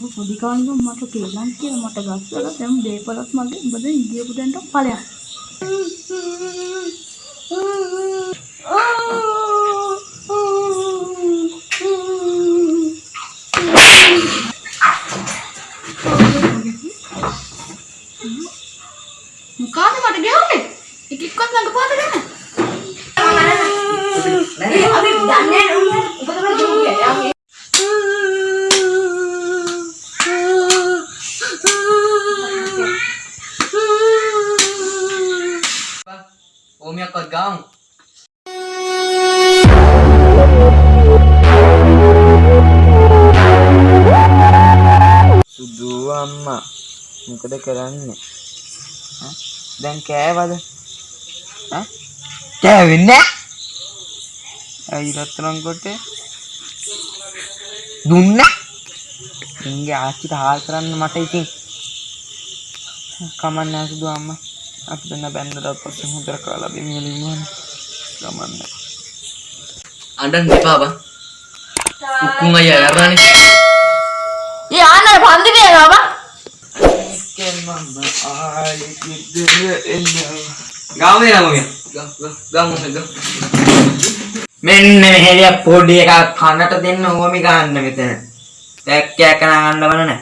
උඹ පොඩි කාලේ මට තේරෙන්නේ කියලා මට ගස්සලා දැන් දේපලත් මගේ උඹ දැන් ගියපු දැන්ට ඵලයක්. මොකාද මට ගෙවන්නේ? එක එක්කත් ළඟ පාත ගන්න. අපි දන්නේ නැහැ උඹ තමයි දුන්නේ. ඕමියක්වත් ගාමු. සුදු අම්මා මොකද කරන්නේ ඈ? දැන් කෑවද ඈ? කෑවෙන්නේ ඇයි රත්තරන් කොටේ දුන්න ඉංගේ ආච්චිට හාල් කරන්න මට ඉතින් කමන්නේ සුදු අම්මා අපි දෙන්න බැන්දට පස්සේ හොඳට කාලා බිමියලින් කමන්නේ අඬන්න එපා බං. උක්කුන් අයියා යරානේ. ඒ ආනර පන්දි දෙනවා බං. ගාම දෙනා මොමිය ගාමු ගාමු. මෙන්න මෙහෙලිය පොඩි එකක් කනට දෙන්න ඕමි ගන්න මෙතන. ටැක්කයක් කන ගන්න බන නෑ.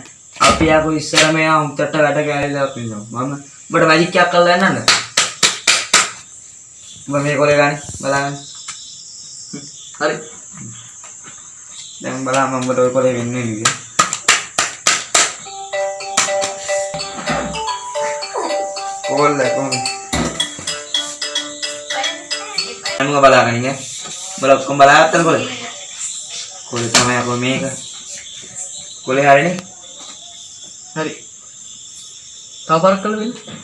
අපි ආපු ඉස්සර මෙයා උන්ටට වැඩ කැලිලා පින්නවා. මම ඔබට මැජික් එකක් කරලා යන්නද? ඔබ මේ කොලේ ගන්න බලන්න. හරි. දැන් බලන්න මම ඔබට ඔය කොලේ වෙන්නේ නේද? කොල්ල කොහොමද? මම බලාගෙන ඉන්නේ. බල ඔක්කොම බලාගත්තද කොලේ? කොලේ තමයි අපෝ මේක. කොලේ හරිනේ. හරි. තව පාරක් කළ වෙන්නේ.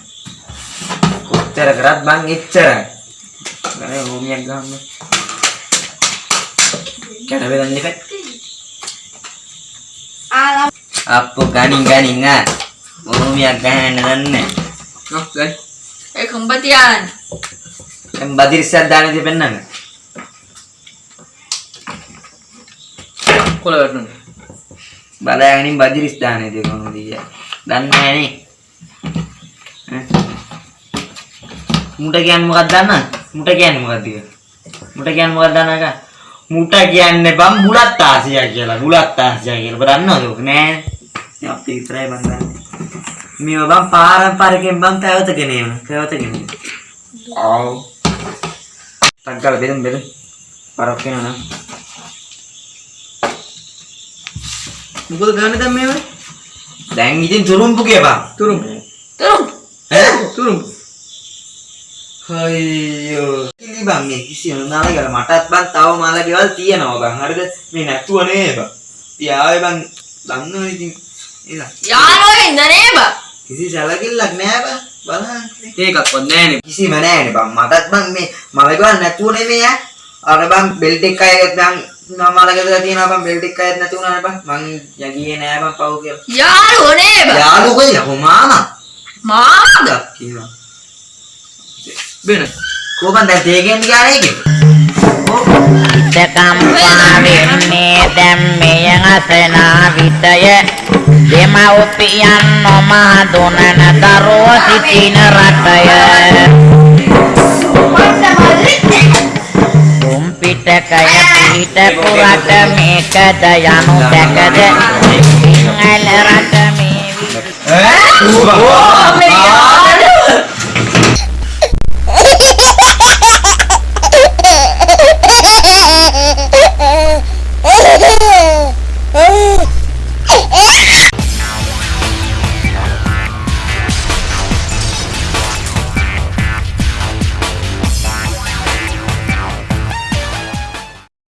කොච්චර කරත් බං එච්චරයි. ගනේ හෝමියක් ගන්න. කන බෙදන්න දෙපැත්. අප්පු ගනින් ගනින් ආ. හෝමියක් ගහන්න දන්නේ. ඔව් ගයි. ඒ කම්බතියන්. දැන් බදිරිස්සක් දාන්න දෙපෙන්නන්න. කොළ වැටුනේ. බලාගෙනින් බදිරිස් දාන්නේ දෙ කොහොමද කිය. දන්නේ නැහනේ. මුට කියන්නේ මොකක්ද දන්නවද? මුට කියන්නේ මොකක්ද කියලා? මුට කියන්නේ මොකක්ද දන්නවද? මුට කියන්නේ බම් බුලත් ආසියා කියලා. බුලත් ආසියා කියලා. ඔබ දන්නවද ඔක නෑ? අපි විතරයි මන් දන්නේ. මේව බම් පාරම්පරිකයෙන් බම් පැවතගෙන එන. පැවතගෙන එන. ආව්. තක්කල බෙදමු බෙදමු. පරක් වෙනවා මොකද ගන්න දැන් මේව? දැන් ඉතින් තුරුම්පු කියපන්. තුරුම්. තරුම්. ඈ? තුරුම්. අයියෝ කිලි බං මේ කිසිම නාලගල මටත් බං තව මාල ගෙවල් තියෙනවා බං හරිද මේ නැතුව නේ බං පියාවේ බං දන්නව ඉතින් එලා යාළුවෝ ඉඳනේ බං. කිසි සැලකිල්ලක් නෑ බං බලන්න ඒකක්වත් නෑනේ. කිසිම නෑනේ බං මටත් බං මේ මල ගෙවල් නැතුව නෙමෙයි ඈ අර බං බෙල්ට් එක අයත් බං මල ගෙදර තියෙනවා බං බෙල්ට් එක අයත් නැති වුණානේ බං. මං යගියේ නෑ බං පව් කියලා. යාළුවෝ නේ බං. යාළුවෝ කොයි යකෝ මාමා. මාද. කියනවා. බෙන. කොහොමද දැන් තේගෙන් ගියානේ ඒකේ? කම්පාවෙන්නේ දැම් මෙය අසනා විටය. දෙමව්පියන් නොමා දුනන දරුව සිටින රටය කුම්පිටකය පිහිට පුරට මේකද යනු දැකද? සිංහල රට මේ ඈ